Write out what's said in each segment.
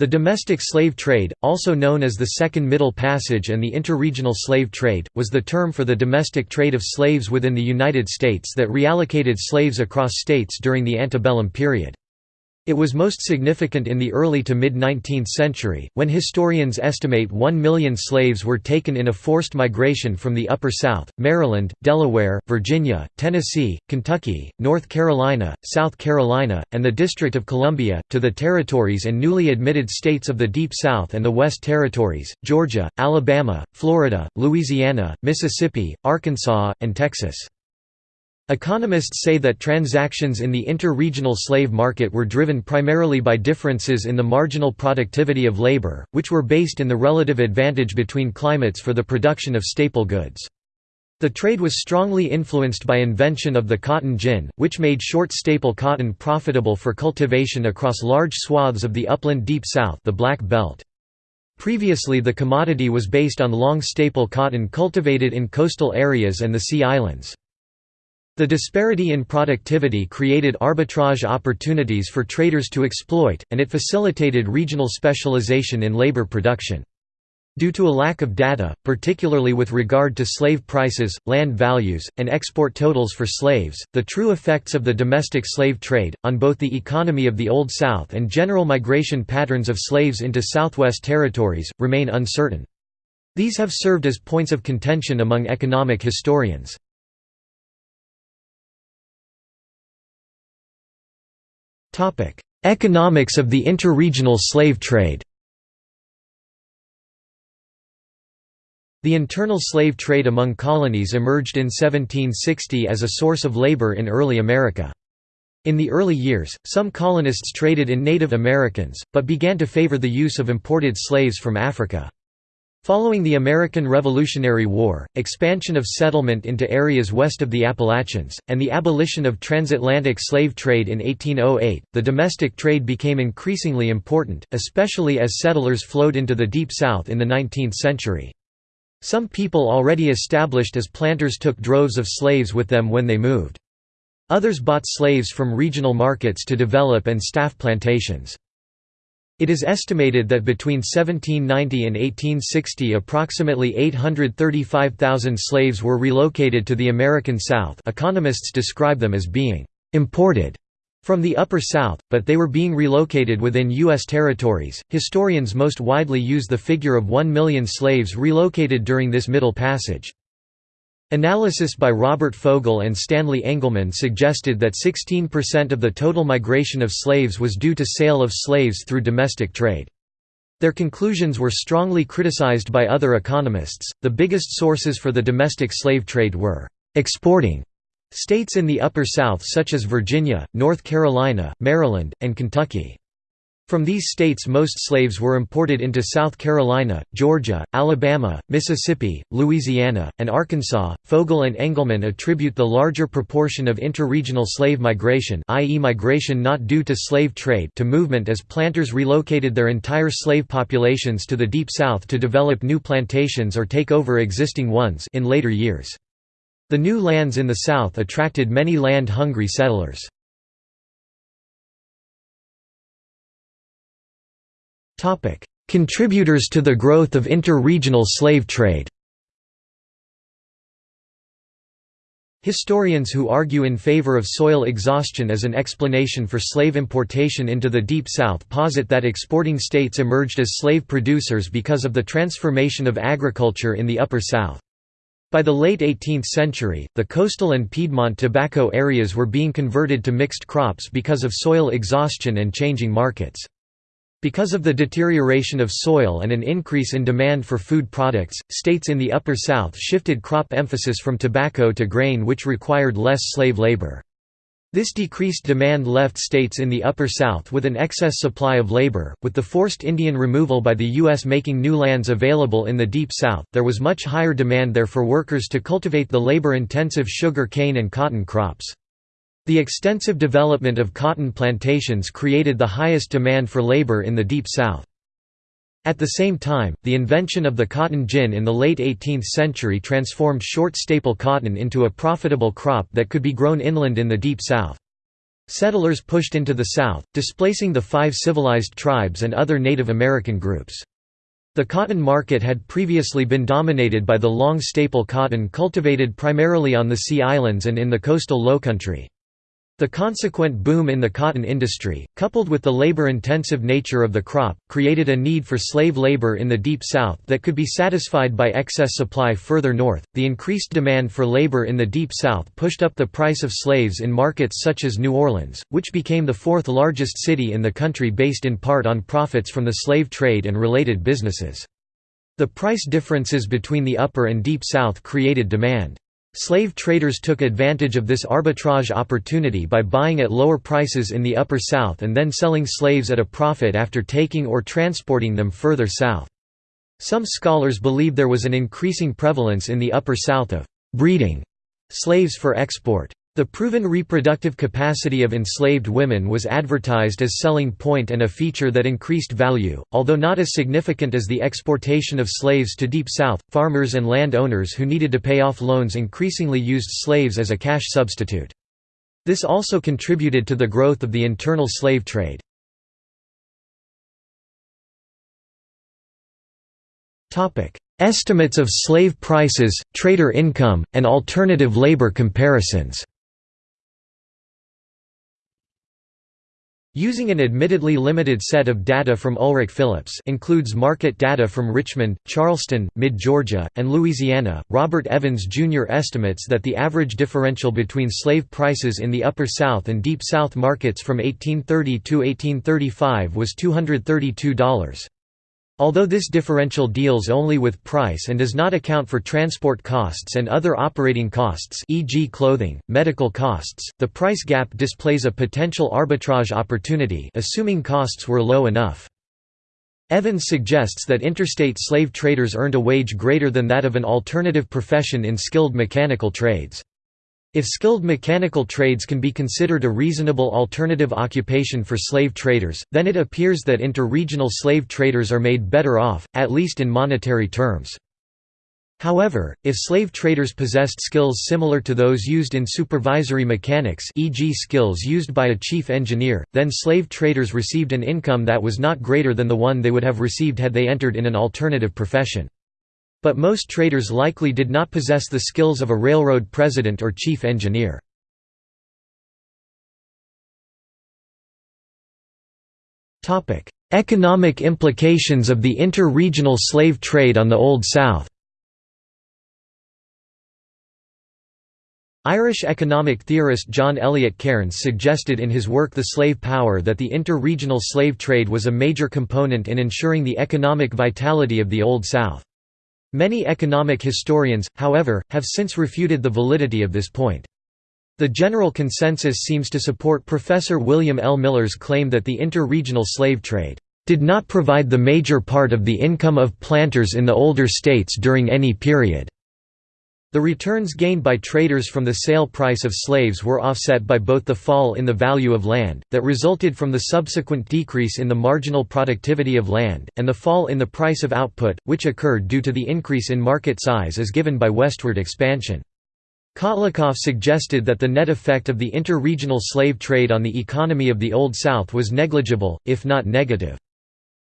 The domestic slave trade, also known as the Second Middle Passage and the interregional slave trade, was the term for the domestic trade of slaves within the United States that reallocated slaves across states during the antebellum period. It was most significant in the early to mid-19th century, when historians estimate 1 million slaves were taken in a forced migration from the Upper South, Maryland, Delaware, Virginia, Tennessee, Kentucky, North Carolina, South Carolina, and the District of Columbia, to the territories and newly admitted states of the Deep South and the West Territories, Georgia, Alabama, Florida, Louisiana, Mississippi, Arkansas, and Texas. Economists say that transactions in the inter-regional slave market were driven primarily by differences in the marginal productivity of labor, which were based in the relative advantage between climates for the production of staple goods. The trade was strongly influenced by invention of the cotton gin, which made short staple cotton profitable for cultivation across large swaths of the upland Deep South the Black Belt. Previously the commodity was based on long staple cotton cultivated in coastal areas and the Sea Islands. The disparity in productivity created arbitrage opportunities for traders to exploit, and it facilitated regional specialization in labor production. Due to a lack of data, particularly with regard to slave prices, land values, and export totals for slaves, the true effects of the domestic slave trade, on both the economy of the Old South and general migration patterns of slaves into Southwest territories, remain uncertain. These have served as points of contention among economic historians. Economics of the interregional slave trade The internal slave trade among colonies emerged in 1760 as a source of labor in early America. In the early years, some colonists traded in Native Americans, but began to favor the use of imported slaves from Africa. Following the American Revolutionary War, expansion of settlement into areas west of the Appalachians, and the abolition of transatlantic slave trade in 1808, the domestic trade became increasingly important, especially as settlers flowed into the Deep South in the 19th century. Some people already established as planters took droves of slaves with them when they moved. Others bought slaves from regional markets to develop and staff plantations. It is estimated that between 1790 and 1860 approximately 835,000 slaves were relocated to the American South economists describe them as being «imported» from the Upper South, but they were being relocated within U.S. territories. Historians most widely use the figure of 1 million slaves relocated during this Middle Passage. Analysis by Robert Fogel and Stanley Engerman suggested that 16% of the total migration of slaves was due to sale of slaves through domestic trade. Their conclusions were strongly criticized by other economists. The biggest sources for the domestic slave trade were exporting states in the Upper South such as Virginia, North Carolina, Maryland, and Kentucky. From these states most slaves were imported into South Carolina, Georgia, Alabama, Mississippi, Louisiana, and Arkansas. Fogel and Engerman attribute the larger proportion of interregional slave migration i.e. migration not due to slave trade to movement as planters relocated their entire slave populations to the Deep South to develop new plantations or take over existing ones in later years. The new lands in the South attracted many land-hungry settlers. Contributors to the growth of inter-regional slave trade Historians who argue in favor of soil exhaustion as an explanation for slave importation into the Deep South posit that exporting states emerged as slave producers because of the transformation of agriculture in the Upper South. By the late 18th century, the coastal and Piedmont tobacco areas were being converted to mixed crops because of soil exhaustion and changing markets. Because of the deterioration of soil and an increase in demand for food products, states in the Upper South shifted crop emphasis from tobacco to grain which required less slave labor. This decreased demand left states in the Upper South with an excess supply of labor. With the forced Indian removal by the U.S. making new lands available in the Deep South, there was much higher demand there for workers to cultivate the labor intensive sugar cane and cotton crops. The extensive development of cotton plantations created the highest demand for labor in the Deep South. At the same time, the invention of the cotton gin in the late 18th century transformed short staple cotton into a profitable crop that could be grown inland in the Deep South. Settlers pushed into the South, displacing the five civilized tribes and other Native American groups. The cotton market had previously been dominated by the long staple cotton cultivated primarily on the Sea Islands and in the coastal lowcountry. The consequent boom in the cotton industry, coupled with the labor-intensive nature of the crop, created a need for slave labor in the Deep South that could be satisfied by excess supply further north. The increased demand for labor in the Deep South pushed up the price of slaves in markets such as New Orleans, which became the fourth largest city in the country based in part on profits from the slave trade and related businesses. The price differences between the Upper and Deep South created demand. Slave traders took advantage of this arbitrage opportunity by buying at lower prices in the Upper South and then selling slaves at a profit after taking or transporting them further south. Some scholars believe there was an increasing prevalence in the Upper South of «breeding» slaves for export. The proven reproductive capacity of enslaved women was advertised as selling point and a feature that increased value, although not as significant as the exportation of slaves to Deep South. Farmers and landowners who needed to pay off loans increasingly used slaves as a cash substitute. This also contributed to the growth of the internal slave trade. Estimates of slave prices, trader income, and alternative labor comparisons Using an admittedly limited set of data from Ulrich Phillips includes market data from Richmond, Charleston, Mid-Georgia, and Louisiana, Robert Evans Jr. estimates that the average differential between slave prices in the Upper South and Deep South markets from 1830 to 1835 was $232. Although this differential deals only with price and does not account for transport costs and other operating costs e.g. clothing, medical costs, the price gap displays a potential arbitrage opportunity assuming costs were low enough. Evans suggests that interstate slave traders earned a wage greater than that of an alternative profession in skilled mechanical trades. If skilled mechanical trades can be considered a reasonable alternative occupation for slave traders, then it appears that interregional slave traders are made better off, at least in monetary terms. However, if slave traders possessed skills similar to those used in supervisory mechanics e.g. skills used by a chief engineer, then slave traders received an income that was not greater than the one they would have received had they entered in an alternative profession. But most traders likely did not possess the skills of a railroad president or chief engineer. Economic implications of the inter-regional slave trade on the Old South Irish economic theorist John Elliott Cairnes suggested in his work The Slave Power that the inter-regional slave trade was a major component in ensuring the economic vitality of the Old South. Many economic historians, however, have since refuted the validity of this point. The general consensus seems to support Professor William L. Miller's claim that the inter-regional slave trade did not provide the major part of the income of planters in the older states during any period. The returns gained by traders from the sale price of slaves were offset by both the fall in the value of land, that resulted from the subsequent decrease in the marginal productivity of land, and the fall in the price of output, which occurred due to the increase in market size as given by westward expansion. Kotlikoff suggested that the net effect of the inter-regional slave trade on the economy of the Old South was negligible, if not negative.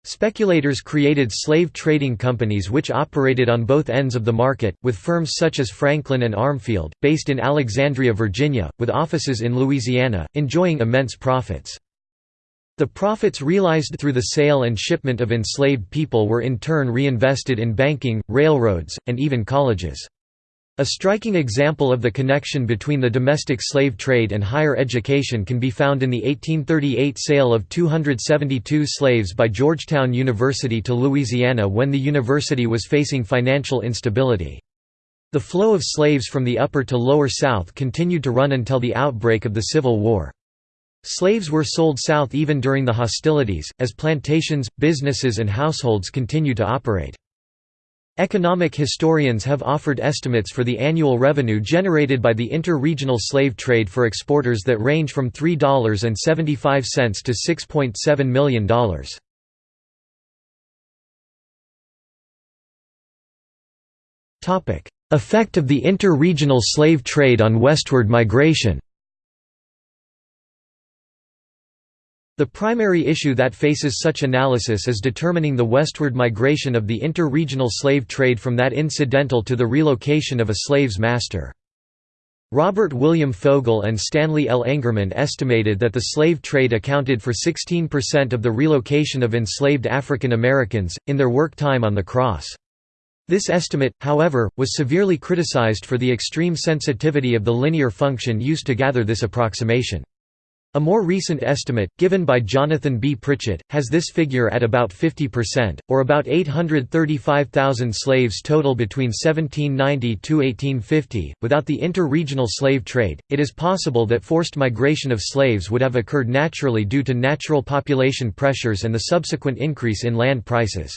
Speculators created slave trading companies which operated on both ends of the market, with firms such as Franklin and Armfield, based in Alexandria, Virginia, with offices in Louisiana, enjoying immense profits. The profits realized through the sale and shipment of enslaved people were in turn reinvested in banking, railroads, and even colleges. A striking example of the connection between the domestic slave trade and higher education can be found in the 1838 sale of 272 slaves by Georgetown University to Louisiana when the university was facing financial instability. The flow of slaves from the upper to lower South continued to run until the outbreak of the Civil War. Slaves were sold south even during the hostilities, as plantations, businesses and households continued to operate. Economic historians have offered estimates for the annual revenue generated by the inter-regional slave trade for exporters that range from $3.75 to $6.7 million. Effect of the inter-regional slave trade on westward migration The primary issue that faces such analysis is determining the westward migration of the inter-regional slave trade from that incidental to the relocation of a slave's master. Robert William Fogel and Stanley L. Engerman estimated that the slave trade accounted for 16% of the relocation of enslaved African Americans, in their work time on the cross. This estimate, however, was severely criticized for the extreme sensitivity of the linear function used to gather this approximation. A more recent estimate, given by Jonathan B. Pritchett, has this figure at about 50%, or about 835,000 slaves total between 1790 to 1850. Without the inter-regional slave trade, it is possible that forced migration of slaves would have occurred naturally due to natural population pressures and the subsequent increase in land prices.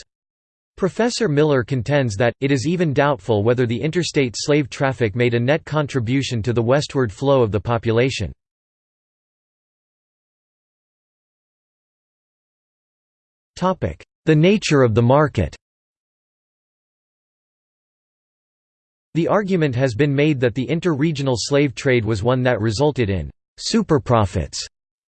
Professor Miller contends that, it is even doubtful whether the interstate slave traffic made a net contribution to the westward flow of the population. The nature of the market The argument has been made that the inter-regional slave trade was one that resulted in super profits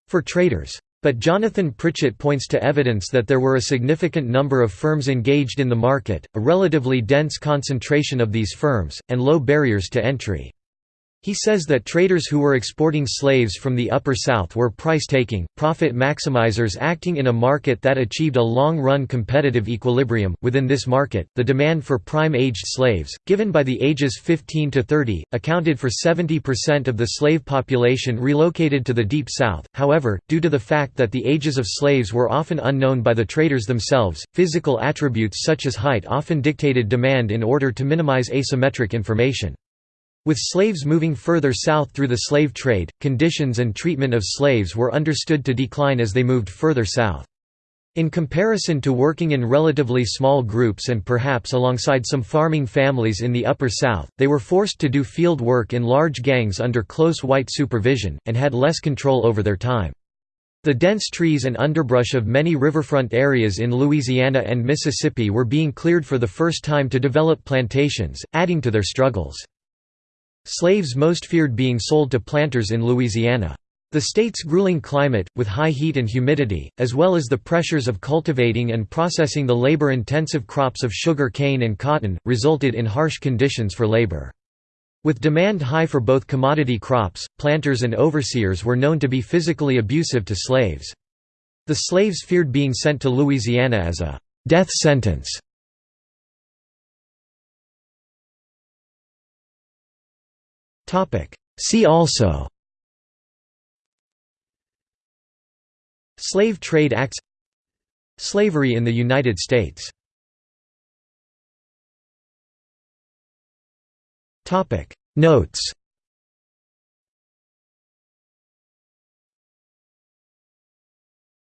for traders. But Jonathan Pritchett points to evidence that there were a significant number of firms engaged in the market, a relatively dense concentration of these firms, and low barriers to entry. He says that traders who were exporting slaves from the Upper South were price-taking, profit maximizers acting in a market that achieved a long-run competitive equilibrium. Within this market, the demand for prime-aged slaves, given by the ages 15 to 30, accounted for 70% of the slave population relocated to the Deep South. However, due to the fact that the ages of slaves were often unknown by the traders themselves, physical attributes such as height often dictated demand in order to minimize asymmetric information. With slaves moving further south through the slave trade, conditions and treatment of slaves were understood to decline as they moved further south. In comparison to working in relatively small groups and perhaps alongside some farming families in the Upper South, they were forced to do field work in large gangs under close white supervision, and had less control over their time. The dense trees and underbrush of many riverfront areas in Louisiana and Mississippi were being cleared for the first time to develop plantations, adding to their struggles. Slaves most feared being sold to planters in Louisiana. The state's grueling climate, with high heat and humidity, as well as the pressures of cultivating and processing the labor-intensive crops of sugar cane and cotton, resulted in harsh conditions for labor. With demand high for both commodity crops, planters and overseers were known to be physically abusive to slaves. The slaves feared being sent to Louisiana as a «death sentence» See also. Slave Trade Acts. Slavery in the United States. Notes